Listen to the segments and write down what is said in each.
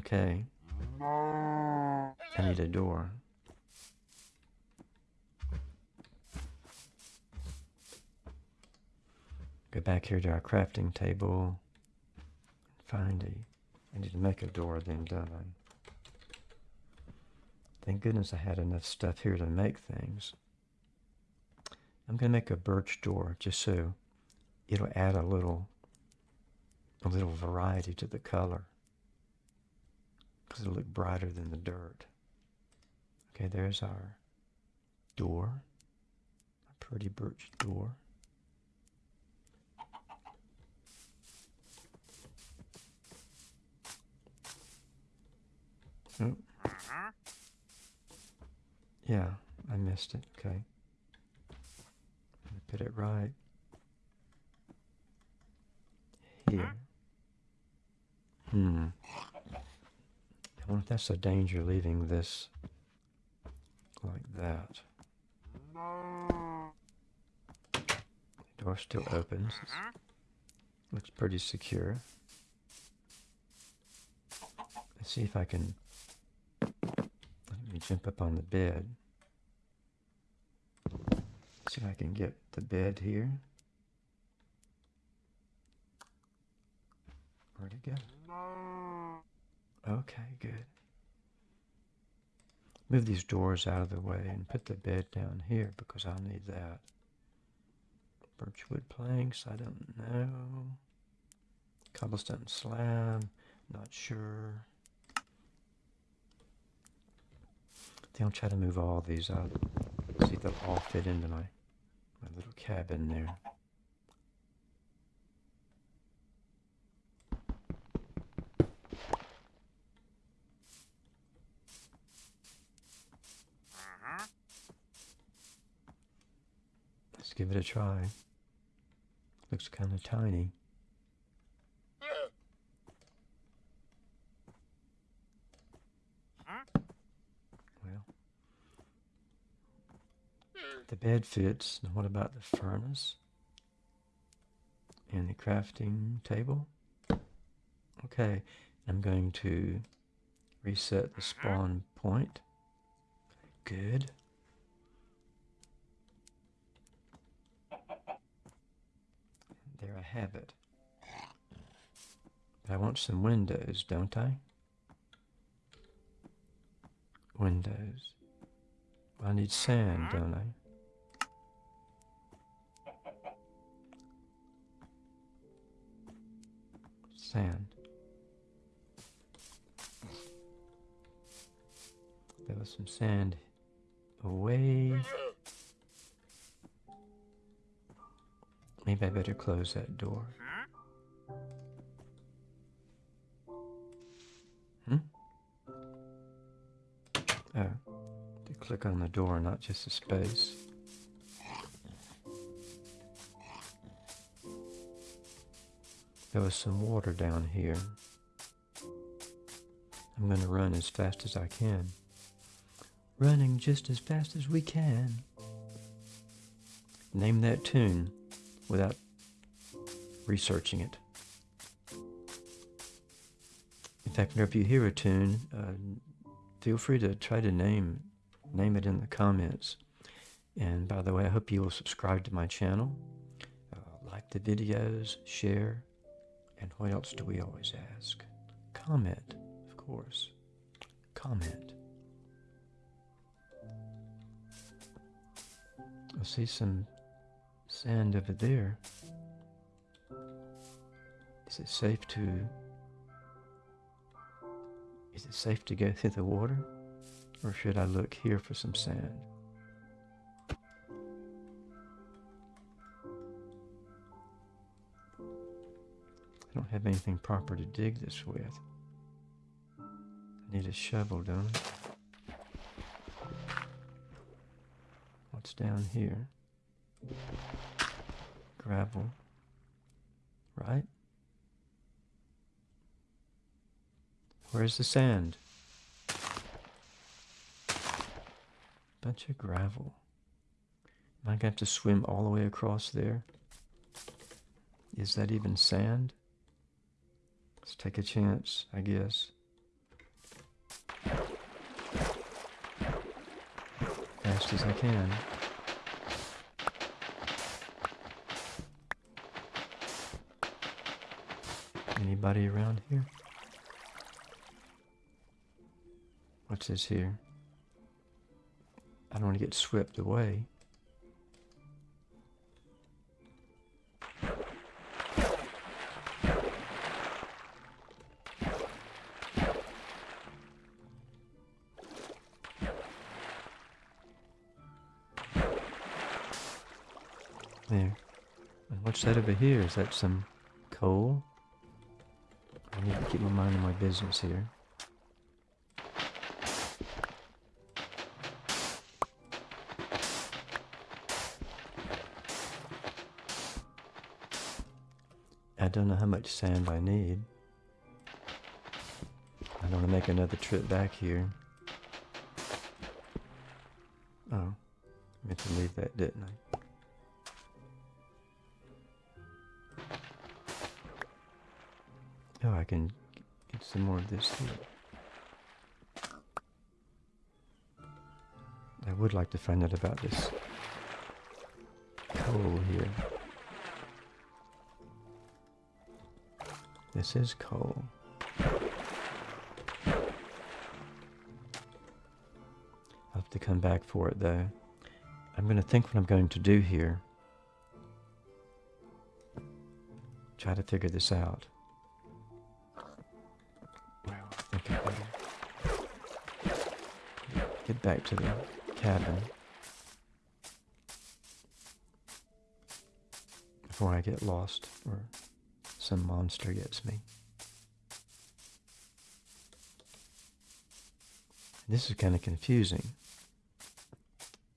Okay. I need a door. Go back here to our crafting table. Find a... I need to make a door then, don't I? Thank goodness I had enough stuff here to make things. I'm going to make a birch door just so it'll add a little a little variety to the color because it'll look brighter than the dirt. Okay, there's our door, a pretty birch door. Oh. Yeah, I missed it. Okay. Put it right here. Hmm. If that's a danger leaving this like that. The door still opens. looks pretty secure. Let's see if I can let me jump up on the bed. See if I can get the bed here. Where'd it go? Okay, good. Move these doors out of the way and put the bed down here because I'll need that. Birchwood planks, I don't know. Cobblestone slab, not sure. I think I'll try to move all these out. See if they'll all fit into my, my little cabin there. Let's give it a try. Looks kind of tiny. Well, the bed fits. Now what about the furnace? And the crafting table? Okay, I'm going to reset the spawn point. Good. There I have it. But I want some windows, don't I? Windows. I need sand, mm-hmm. don't I? Sand. There was some sand away. Maybe I better close that door. Hmm? Oh, to click on the door, not just the space. There was some water down here. I'm going to run as fast as I can. Running just as fast as we can. Name that tune without researching it. In fact, whenever you hear a tune, uh, feel free to try to name name it in the comments. And by the way, I hope you will subscribe to my channel, uh, like the videos, share, and what else do we always ask? Comment, of course. Comment. I see some sand over there. Is it safe to... Is it safe to go through the water? Or should I look here for some sand? I don't have anything proper to dig this with. I need a shovel, don't I? What's down here? Gravel, right? Where's the sand? Bunch of gravel. Am I going to have to swim all the way across there? Is that even sand? Let's take a chance, I guess. Fast as I can. Anybody around here? What's this here? I don't want to get swept away. There. And what's that over here? Is that some coal? I need to keep my mind on my business here. I don't know how much sand I need. I don't want to make another trip back here. Oh, I meant to leave that, didn't I? Oh, I can get some more of this. I would like to find out about this coal here. This is coal. I'll have to come back for it though. I'm going to think what I'm going to do here. Try to figure this out. Get back to the cabin before I get lost or some monster gets me. This is kind of confusing.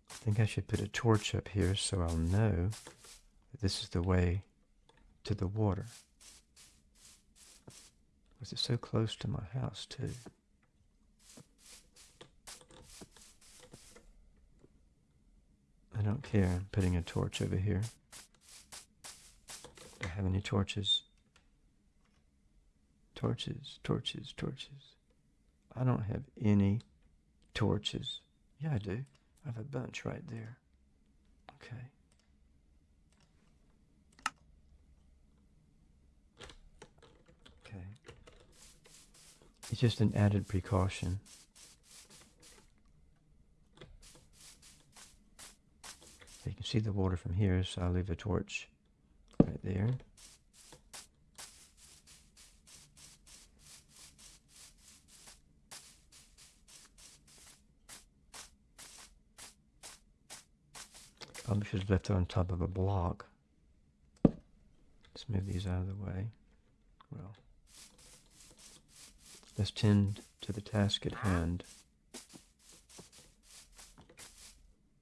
I think I should put a torch up here so I'll know that this is the way to the water. Was it so close to my house too? I. I'm putting a torch over here. Do I have any torches? Torches, torches, torches. I don't have any torches. Yeah, I do. I have a bunch right there. Okay. Okay. It's just an added precaution. Can see the water from here, so I'll leave a torch right there. Probably should have left it on top of a block. Let's move these out of the way. Well, let's tend to the task at hand.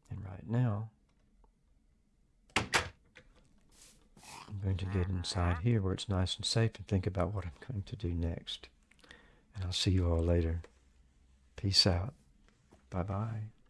And right now, going to get inside here where it's nice and safe and think about what I'm going to do next. And I'll see you all later. Peace out. Bye-bye.